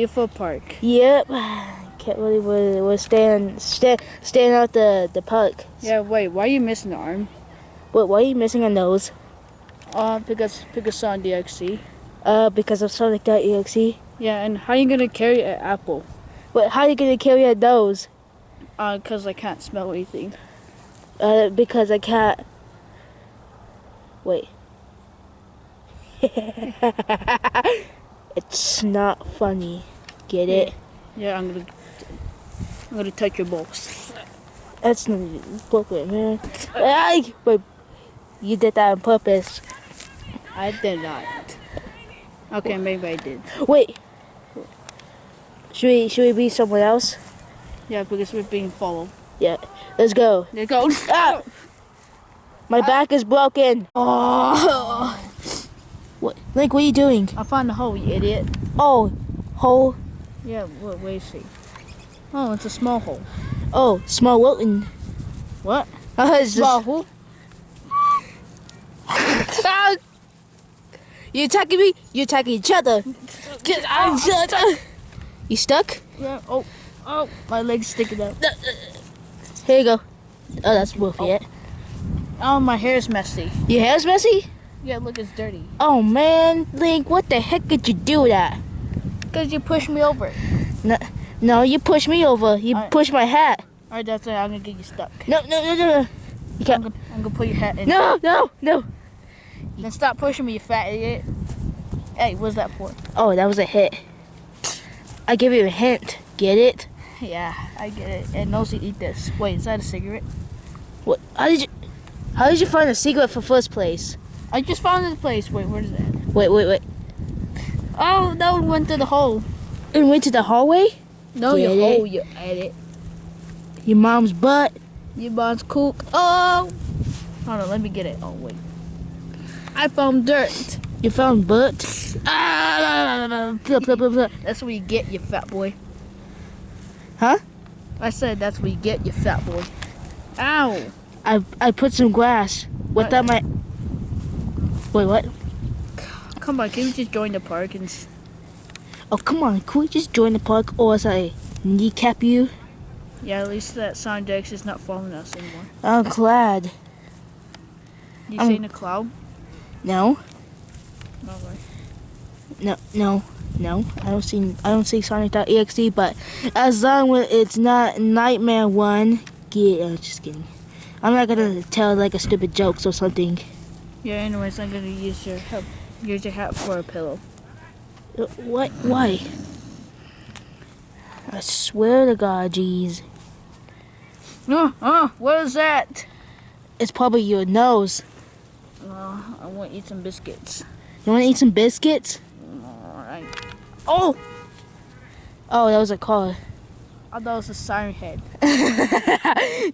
beautiful park. Yep. Can't believe we're, we're staying, stay, staying out the, the park. Yeah, wait, why are you missing the arm? Wait. why are you missing a nose? Uh, because because on DXC. Uh, because of Sonic.exe. Yeah, and how are you gonna carry an apple? But how are you gonna carry a nose? Uh, cause I can't smell anything. Uh, because I can't. Wait. it's not funny. Get it? Yeah, I'm gonna I'm gonna touch your balls. That's not appropriate, man. I, Wait, you did that on purpose. I did not. Okay, maybe I did. Wait. Should we should we be somewhere else? Yeah, because we're being followed. Yeah. Let's go. There goes. Ah! My back is broken. Oh! What? Link, what are you doing? I found the hole, you idiot. Oh, hole. Yeah, what, where is he? Oh, it's a small hole. Oh, small Wilton. What? Uh, Small just, hole? Ah! You attacking me? You attacking each other? Get out each other. You stuck? Yeah. Oh, oh, my leg's sticking out. Here you go. Oh, that's worth it. Oh, my hair's messy. Your hair's messy? Yeah, look, it's dirty. Oh man, Link, what the heck did you do that? Because you pushed me over. No, no, you pushed me over. You Alright. pushed my hat. Alright, that's it. I'm gonna get you stuck. No, no, no, no, no. You can't. I'm gonna put your hat in. No, no, no. Then stop pushing me, you fat idiot. Hey, what's that for? Oh, that was a hit. I give you a hint. Get it? Yeah, I get it. And also eat this. Wait, is that a cigarette? What? How did you? How did you find a secret for first place? I just found this place. Wait, where is that? Wait, wait, wait. Oh, that one went through the hole. It went to the hallway. No, Get you it? hole, you idiot. Your mom's butt. Your mom's cook. Oh! Hold on, let me get it. Oh, wait. I found dirt. You found butt. Ah! Blah, blah, blah, blah. That's what you get, you fat boy. Huh? I said that's what you get, you fat boy. Ow! I I put some grass without my. Wait, what? Come on, can we just join the park and... Oh come on! Can we just join the park, or else I kneecap you? Yeah, at least that Sondex is not following us anymore. I'm glad. You seen a cloud? No, No way. no, no, no. I don't see. I don't see Sonic.exe. But as long as it's not Nightmare One, get. Uh, just kidding. I'm not gonna tell like a stupid jokes or something. Yeah, anyways, I'm gonna use your hat, use your hat for a pillow. Uh, What? Why? I swear to God, jeez. Oh, oh, what is that? It's probably your nose. Oh, I want to eat some biscuits. You wanna eat some biscuits? Alright. Oh! Oh, that was a car. I thought it was a siren head.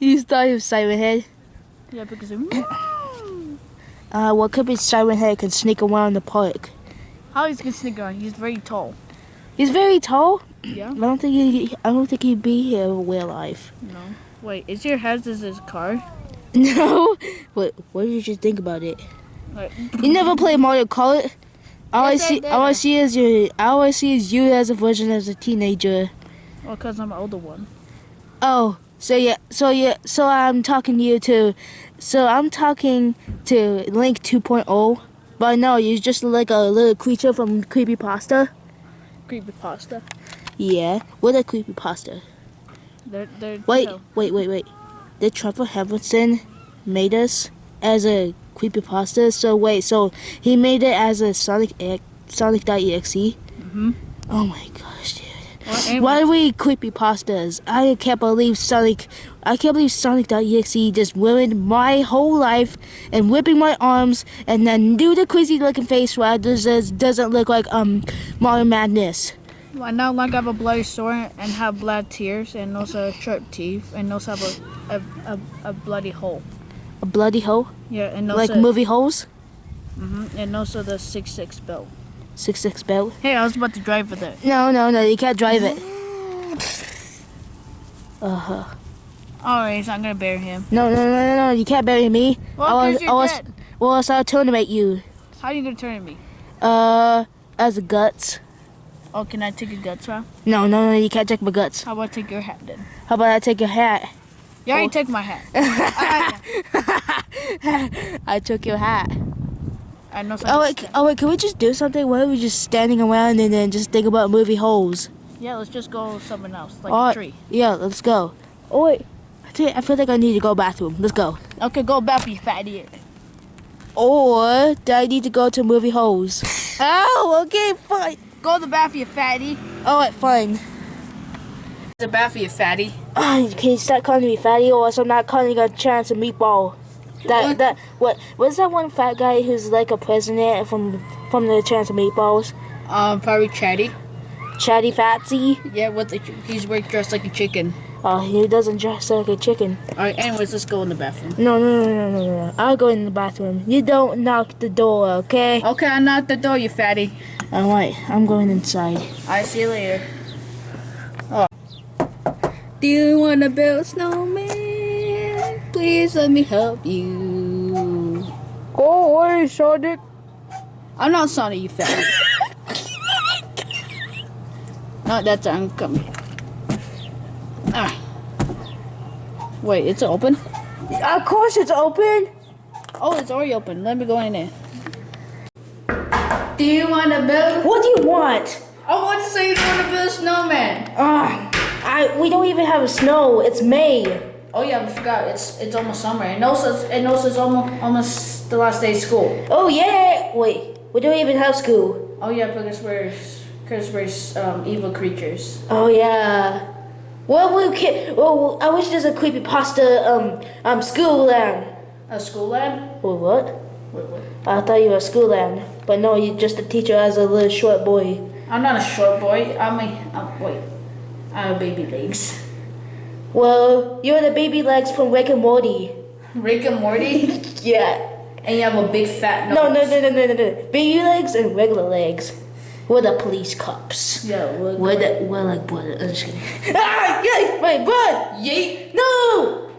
you thought it was Siren Head? Yeah, because it... Uh, what could be Siren Head can sneak around the park? How he's gonna sneak around? He's very tall. He's very tall. Yeah? I don't think he. I don't think he'd be here real life. No. Wait, is your head as his car? No. What? What did you just think about it? Like, You never played Mario Kart. All Yes, I I see, did. all I see is you. All I see is you as a version as a teenager. well, because I'm an older one. Oh, so yeah, so yeah, so I'm talking to you too. So I'm talking to Link 2.0, but no, you're just like a little creature from Creepy Pasta. Creepy Pasta. Yeah, what a creepypasta. They're, they're, Wait, no. wait, wait, wait. Did Trevor Henderson made us as a Creepy Pasta? So wait, so he made it as a Sonic Sonic.exe? Mhm. Oh my gosh, dude. Well, anyway, Why are we creepypastas? I can't believe Sonic. I can't believe Sonic.exe just ruined my whole life and whipping my arms and then do the crazy looking face where it doesn't doesn't look like um Mario Madness. I now like I have a bloody sword and have blood tears and also sharp teeth and also have a, a, a, a bloody hole. A bloody hole, Yeah, and also like movie holes. mhm, and also the six six belt. Six six belt. Hey, I was about to drive with it. No, no, no, you can't drive it. Uh huh. Alright, so I'm gonna bury him. No, no, no, no, no, you can't bury me. Well, I was, I was, dead. well, else I'll tournament you. How are you gonna turn me? Uh, as a guts. Oh, can I take your guts out? No, no, no, you can't take my guts. How about I take your hat then? How about I take your hat? You already Oh. took my hat. I took your hat. I know Oh wait, oh wait, can we just do something? Why are we just standing around and then just think about movie holes? Yeah, let's just go something else, like Oh, a tree. Yeah, let's go. Oh wait, I feel like I need to go bathroom. Let's go. Okay, go back, you fat idiot. Or do I need to go to movie holes? oh, okay, fine. Go to the bathroom, you fatty. All right, fine. The bathroom, you fatty. Oh, can you stop calling me fatty, or else I'm not calling you a chance of meatball? That What? that what? What's that one fat guy who's like a president from from the chance of meatballs? Um, probably Chatty. Chatty Fatsy. Yeah, with the, he's wearing dressed like a chicken. Oh, he doesn't dress like a chicken. All right, anyways, let's go in the bathroom. No, no, no, no, no, no. I'll go in the bathroom. You don't knock the door, okay? Okay, I knocked the door, you fatty. All right, I'm going inside. I see you later. Oh. Do you want to build a snowman? Please let me help you. Go away, Sonic. I'm not Sonic, you fat. no, that's I'm coming. Ah. Wait, it's open? Of course it's open. Oh, it's already open. Let me go in there. Do you want to build? What do you want? I want to say you want to build a snowman. Ah, I we don't even have snow. It's May. Oh yeah, I forgot. It's it's almost summer. And also, it's, and also it's almost almost the last day of school. Oh yeah. Wait, we don't even have school. Oh yeah, because we're because we're um, evil creatures. Oh yeah. Well, we can. Well, I wish there's a creepy pasta um um school land. A school lab? Wait, what? Wait, wait. I thought you were a school land, but no, you're just a teacher as a little short boy. I'm not a short boy. I'm a I'm, wait. I have baby legs. Well, you're the baby legs from Rick and Morty. Rick and Morty, Yeah. and you have a big fat nose. No, no, no, no, no, no, no. Baby legs and regular legs. We're the police cops. Yeah, we're, We're the we're like blood. I'm just kidding. Ah, yeah, my blood. yeet. No.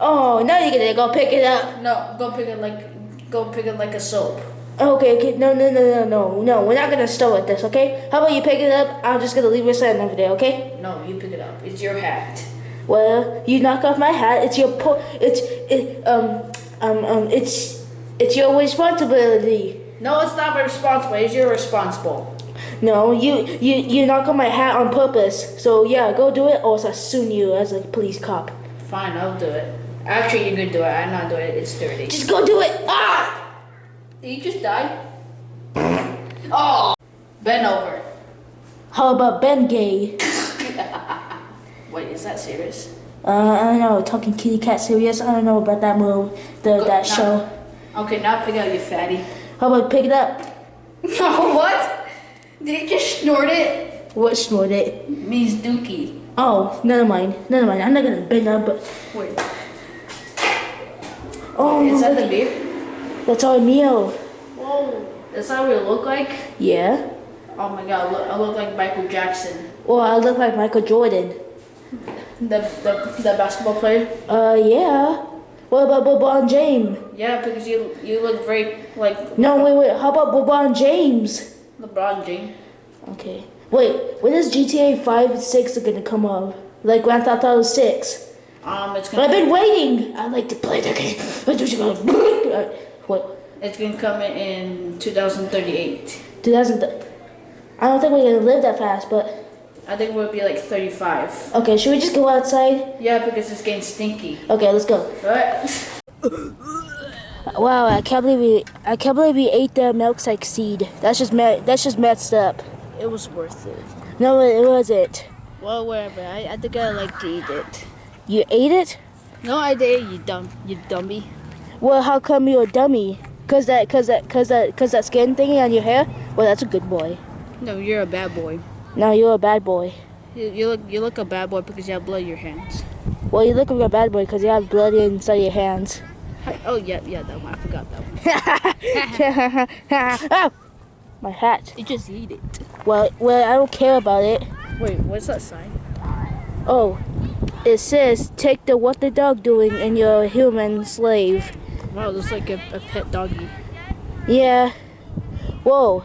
Oh, now you're gonna go pick it up. No, go pick it like go pick it like a soap. Okay, okay. No, no, no, no, no, no. We're not gonna start with this, okay? How about you pick it up? I'm just gonna leave it sitting over there, okay? No, you pick it up. It's your hat. Well, you knock off my hat. It's your po- It's it um um um. It's it's your responsibility. No, it's not my responsibility. It's your responsible. No, you you you knock on my hat on purpose. So yeah, go do it, or else I soon you as a police cop. Fine, I'll do it. Actually, you could do it. I'm not doing it. It's dirty. Just go do it. Ah! Did you just die? Oh, bend over. How about Ben Gay? Wait, is that serious? Uh, I don't know. Talking kitty cat serious. I don't know about that move, the Go- that no. show. Okay, now pick out your fatty. How about pick it up? Oh, what? Did you just snort it? What snort it? Means dookie. Oh, never mind. Never mind. I'm not gonna bend up, but Wait, oh, is that the beer? that's our meal. Whoa, that's how we look like? Yeah. Oh my god, look, I look like Michael Jackson. Or I look like Michael Jordan. The, the, the basketball player? Uh, yeah. What about LeBron James? Yeah, because you you look very like No, wait, wait. How about LeBron James? LeBron James. Okay. Wait, when is GTA 5 and 6 gonna come up? Like Grand Theft Auto 6? Um, it's But I've been waiting. I like to play the game. But you go. What? it's gonna come in 2038. 2000. I don't think we're gonna live that fast, but I think we'll be like 35. okay. Should we just go outside? Yeah, because it's getting stinky. Okay, let's go. Right? Wow, I can't believe we. I can't believe we ate the milkshake seed. That's just me- that's just messed up. It was worth it. No, it wasn't. Well, whatever. I, I think I like to eat it. You ate it? No, I did. You dumb, you dummy. Well, how come you're a dummy? Cause that, cause that, cause that, cause that skin thingy on your hair? Well, that's a good boy. No, you're a bad boy. Now you're a bad boy. You, you look you look a bad boy because you have blood in your hands. Well, you look like a bad boy because you have blood inside your hands. Hi- Oh yeah, yeah, that one. I forgot that one. oh, my hat. You just eat it. Well, well, I don't care about it. Wait, what's that sign? Oh, it says take the what the dog doing and you're a human slave. Wow, looks like a, a pet doggy. Yeah. Whoa.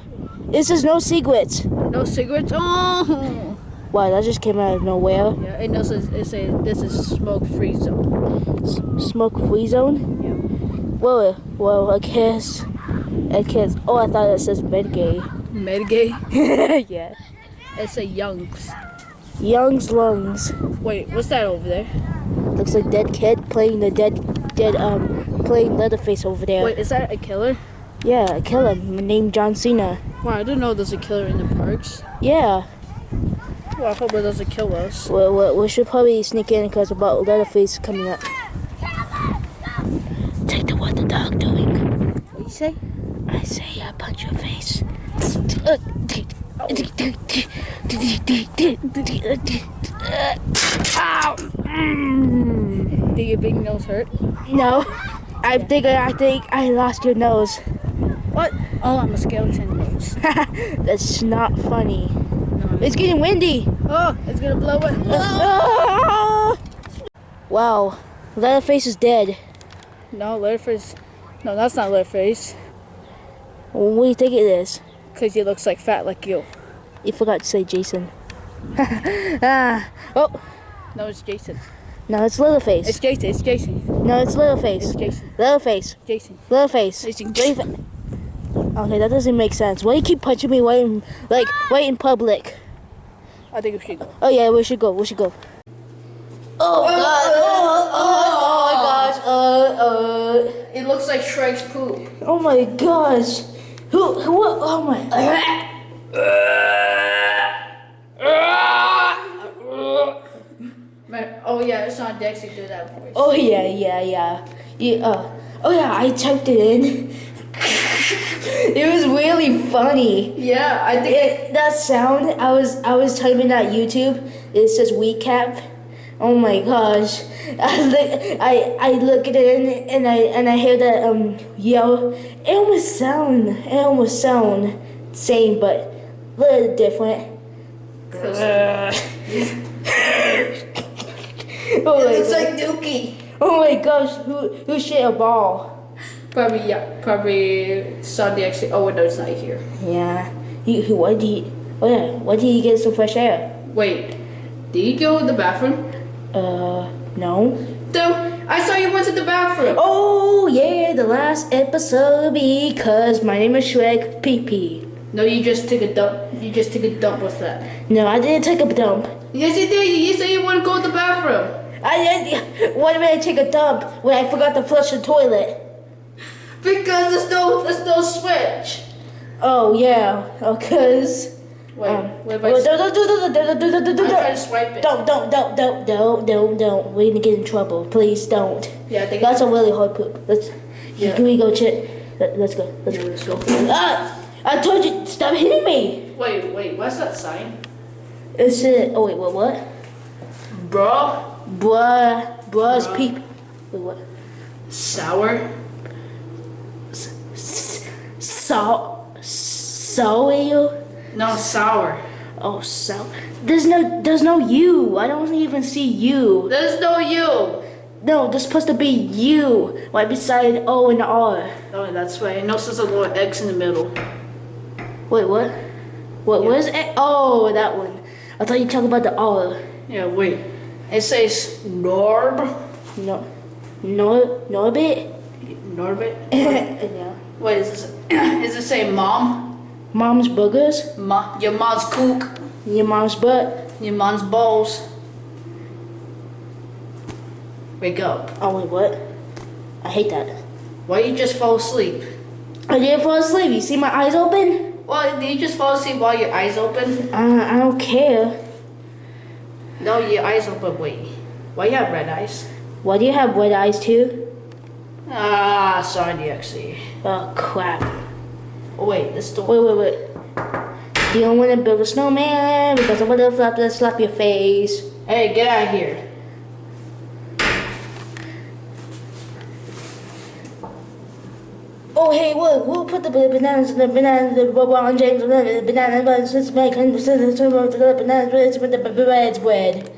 It is no secrets. No cigarettes. Oh. Wow, that just came out of nowhere. Yeah, it knows it say this is smoke free zone. S- smoke free zone. Yeah. Well, well, I guess. I guess. Oh, I thought it says Medgay. Medgay. yeah. It say Youngs. Young's lungs. Wait, what's that over there? Looks like dead kid playing the dead, dead um, playing Leatherface over there. Wait, is that a killer? Yeah, a killer named John Cena. Wow, I didn't know there's a killer in the parks. Yeah. Well, I hope it doesn't kill us. Well, well, we should probably sneak in because about Leatherface coming up. Take the what the dog doing? What you say? I say I punch your face. Ow! Mm. Did your big nose hurt? No, I think I think I lost your nose. What? Oh, I'm a skeleton That's not funny. No. It's getting windy. Oh, it's gonna blow it. Ah! Wow, Leatherface is dead. No, Leatherface. No, that's not Leatherface. What do you think it is? Because he looks like fat like you. You forgot to say Jason. ah, oh, No, it's Jason. no, it's Leatherface. It's Jason. It's Jason. no, it's Leatherface. It's Jason. Leatherface. Jason. Leatherface. Jason. Leatherface. Okay, that doesn't make sense. Why do you keep punching me right in, like, right in public? I think we should go. Oh yeah, we should go. We should go. Oh god! Oh, oh, oh my gosh! Uh, uh. It looks like Shrek's poop. Oh my gosh! Who? Who? Oh my! Oh yeah, it's on Dexy do that voice. Oh yeah, yeah, yeah. Yeah. Uh, oh yeah, I typed it in. It was really funny. Yeah, I think. It, that sound I was I was typing that YouTube. It says recap. Oh my gosh! I look I I look at it and I and I hear that um yell. It almost sound it almost sound same but a little different. oh my It's god. like Dookie. Oh my gosh! Who who shit a ball? Probably yeah, probably saw the exit. Oh no, it's not here. Yeah. He who why did he? Oh yeah. Why did he get some fresh air? Wait, did you go to the bathroom? Uh, no. Dude, I saw you went to the bathroom. Oh yeah, the last episode because my name is Shrek PP. No, you just took a dump. You just took a dump with that. No, I didn't take a dump. Yes, you did. You said you want to go to the bathroom. I didn't. Why did I take a dump when I forgot to flush the toilet? Because there's no, there's no switch. Oh yeah, oh, cause. Wait, Um, what if oh, I, don't, don't, don't, don't, don't, don't, don't, I try to don't, swipe it? don't, don't, don't, don't, don't, don't, don't. We're gonna get in trouble. Please don't. Yeah, I think That's a really hard poop. Let's. Yeah. Can we go? Let, let's go. Let's Yeah, go. let's go. Ah! I told you, stop hitting me. Wait, wait, what's that sign? It's it. Oh wait, what? What? Bro, Bruh, bruh's Bruh. peep. Wait, what? sour. So, so you? No, sour. Oh, so. There's no, there's no you. I don't even see you. There's no you. No, there's supposed to be you right beside O and R. Oh, that's right. No, there's a little X in the middle. Wait, what? What? Yeah. Where's it? Oh, that one. I thought you talking about the R. Yeah, wait. It says Norb. No, no, Norbit. Norbit. yeah. Wait, is this? Does it say mom? Mom's boogers. Ma, your mom's kook. Your mom's butt. Your mom's balls. Wake up. Oh wait, what? I hate that. Why you just fall asleep? I didn't fall asleep. You see my eyes open? Well, did you just fall asleep while your eyes open? Uh, I don't care. No, your eyes open. Wait. Why you have red eyes? Why do you have red eyes too? Ah, sorry, DXC. Oh crap. Oh, wait, this door. Wait, wait, wait. You don't want to build a snowman because I'm gonna slap, slap your face. Hey, get out of here. Oh hey, look, we'll put the bananas in the bananas, the LeBron James, the bananas, but since my bananas, the bananas, with the bread, bread.